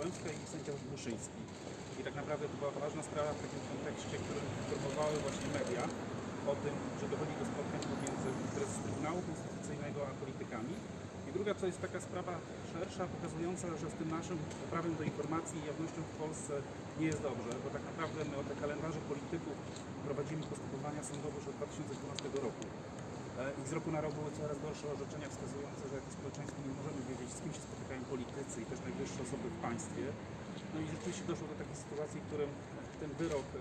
I sędzia Buszyński. I tak naprawdę to była ważna sprawa w takim kontekście, którym informowały właśnie media o tym, że dochodzi do spotkań pomiędzy prezes Trybunału Konstytucyjnego a politykami. I druga to jest taka sprawa szersza, pokazująca, że z tym naszym prawem do informacji i jawnością w Polsce nie jest dobrze, bo tak naprawdę my od kalendarzy polityków prowadzimy postępowania sądowe już od 2012 roku. E, I z roku na rok były coraz gorsze orzeczenia wskazujące, że jako społeczeństwo nie możemy wiedzieć, z kim się politycy i też najwyższe osoby w państwie. No i rzeczywiście doszło do takiej sytuacji, w którym ten wyrok e,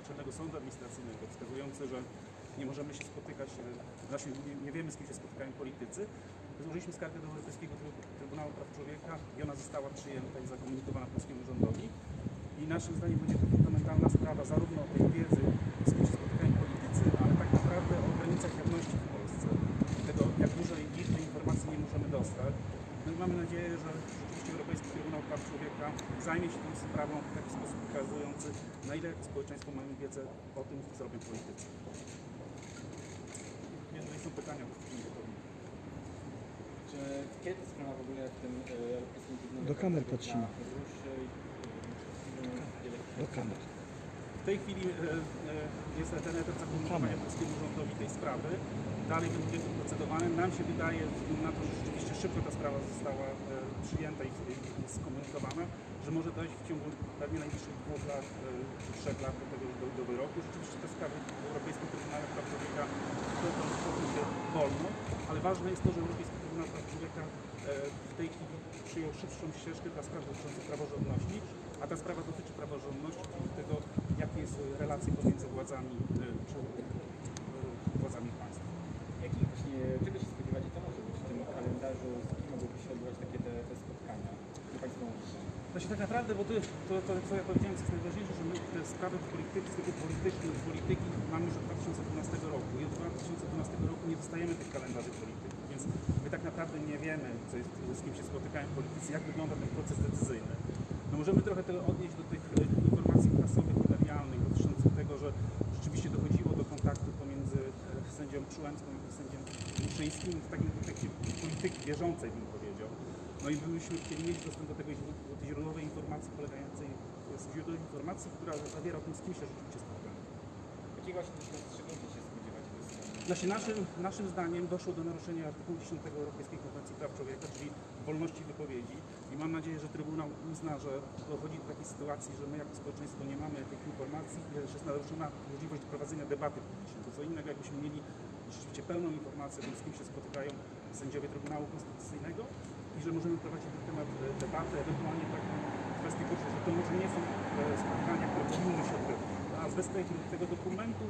Naczelnego Sądu Administracyjnego wskazujący, że nie możemy się spotykać, e, znaczy nie, wiemy z kim się spotykają politycy, złożyliśmy skargę do Europejskiego Trybu- Trybunału Praw Człowieka i ona została przyjęta i zakomunikowana polskiemu rządowi. I naszym zdaniem będzie to fundamentalna sprawa zarówno o tej wiedzy, z kim się spotykają politycy, ale tak naprawdę o granicach jawności w Polsce. Tego, jak dużej liczby informacji nie możemy dostać. No i mamy nadzieję, że rzeczywiście Europejski Trybunał Praw Człowieka zajmie się tą sprawą w taki sposób pokazujący, na ile społeczeństwo mamy wiedzę o tym, co robią politycy. Jeżeli są pytania, to jesteśmy gotowi. Czy kiedy ta sprawa w ogóle w tym e, Europejskim Trybunale Do Praw kamer Człowieka patrzymy. e, Do kamer. W tej chwili e, e, jest ten etap zakomunikowania polskiemu rządowi tej sprawy. Dalej będzie to procedowane. Nam się wydaje, na to, że rzeczywiście szybko ta sprawa została e, przyjęta i, skomunikowana, że może dojść w ciągu pewnie najbliższych dwóch lat, e, czy trzech lat do tego do, do wyroku. Rzeczywiście te sprawy w Europejskim Trybunale Praw Człowieka to, to toczą się wolno, ale ważne jest to, że Europejski Trybunał Praw Człowieka e, w tej chwili przyjął szybszą ścieżkę dla spraw dotyczących praworządności, a ta sprawa dotyczy praworządności, czyli tego, jakie jest relacje pomiędzy władzami państwa. Jakich właśnie, czego się spodziewacie, co może być w tym kalendarzu, z kim mogłyby się odbywać takie te, te spotkania? Co Państwo mówicie? Znaczy tak naprawdę, bo to, to, to co ja powiedziałem, jest najważniejsze, że my te sprawy polityki, z polityki, polityki mamy już od 2012 roku i od 2012 roku nie dostajemy tych kalendarzy polityki, więc my tak naprawdę nie wiemy, co jest, z kim się spotykają politycy, jak wygląda ten proces decyzyjny. No możemy trochę tego odnieść do tych e, informacji prasowych, medialnych dotyczących tego, że rzeczywiście dochodziło do kontaktu pomiędzy e, sędzią Przyłębską i sędzią Muszyńskim w takim kontekście polityki bieżącej, bym powiedział. No i byśmy chcieli mieć dostęp do tego źródła- do tej źródłowej informacji polegającej, jest źródło informacji, która zawiera o tym, z kim się rzeczywiście spotkamy. Jakiego właśnie rozstrzygnięcia się strony? Znaczy naszym, naszym zdaniem doszło do naruszenia artykułu 10 Europejskiej Konwencji Praw Człowieka, czyli wolności wypowiedzi i mam nadzieję, że Trybunał uzna, że dochodzi do takiej sytuacji, że my jako społeczeństwo nie mamy tych informacji że jest naruszona możliwość prowadzenia debaty publicznej. To co innego, jakbyśmy mieli rzeczywiście pełną informację o tym, z kim się spotykają sędziowie Trybunału Konstytucyjnego i że możemy prowadzić na temat e, debatę, ewentualnie taką kwestię poczuć, że to może nie są e, spotkania, które powinny się odbywać. A bez tego, tego dokumentu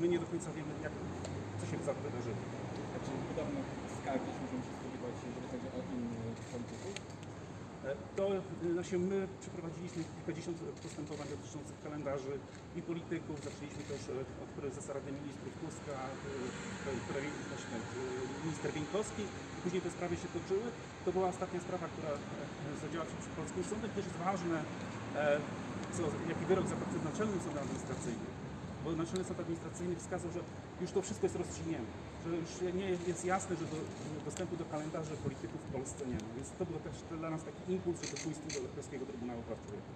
my nie do końca wiemy, jak, co się wydarzyło. Znaczy skargi możemy się spodziewać, jeżeli chodzi o innych polityków? To znaczy my przeprowadziliśmy kilkadziesiąt postępowań dotyczących kalendarzy i polityków. Zaczęliśmy też e, od prezesa Rady Ministrów Tuska, e, e, minister Bieńkowski i później te sprawy się toczyły. To była ostatnia sprawa, która zadziała się przy polskim sądzie. Też jest ważne, co, jaki wyrok zapadł przed Naczelnym Sądem Administracyjnym. Bo Naczelny Sąd Administracyjny wskazał, że już to wszystko jest rozstrzygnięte. Że już nie jest jasne, że do, dostępu do kalendarzy polityków w Polsce nie ma. Więc to był też dla nas taki impuls, żeby pójść do Europejskiego Trybunału Praw Człowieka.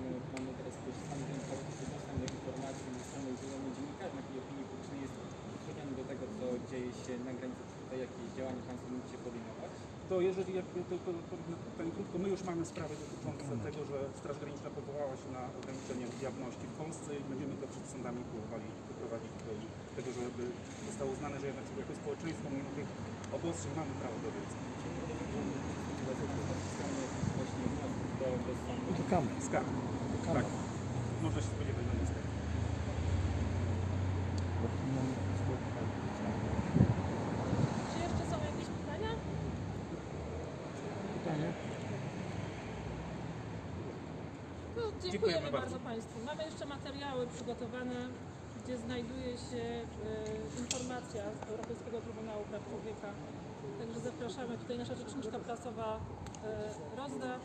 My mamy teraz też sam dostęp do informacji ze strony wielu dziennikarzy, jak i opinii publicznej jest utrudniony do tego, co dzieje się na granicy, tutaj jakieś działania Państwo będziecie podejmować? To jeżeli jakby to, to, to, powiem krótko, my już mamy sprawy dotyczące tego, że Straż Graniczna powołała się na ograniczenie jawności w Polsce i będziemy to przed sądami próbowali doprowadzić do tego, żeby zostało uznane, że jednak jako społeczeństwo mimo tych obostrzeń mamy prawo do wiedzy. Do kamer. Tak. Można się spodziewać na skarg. Bo tu mamy spotkanie. Czy jeszcze są jakieś pytania? Pytanie? No, dziękujemy, Dziękujemy bardzo. bardzo. Państwu. Mamy jeszcze materiały przygotowane, gdzie znajduje się e, informacja z Europejskiego Trybunału Praw Człowieka. Także zapraszamy. Tutaj nasza rzeczniczka prasowa e, rozda.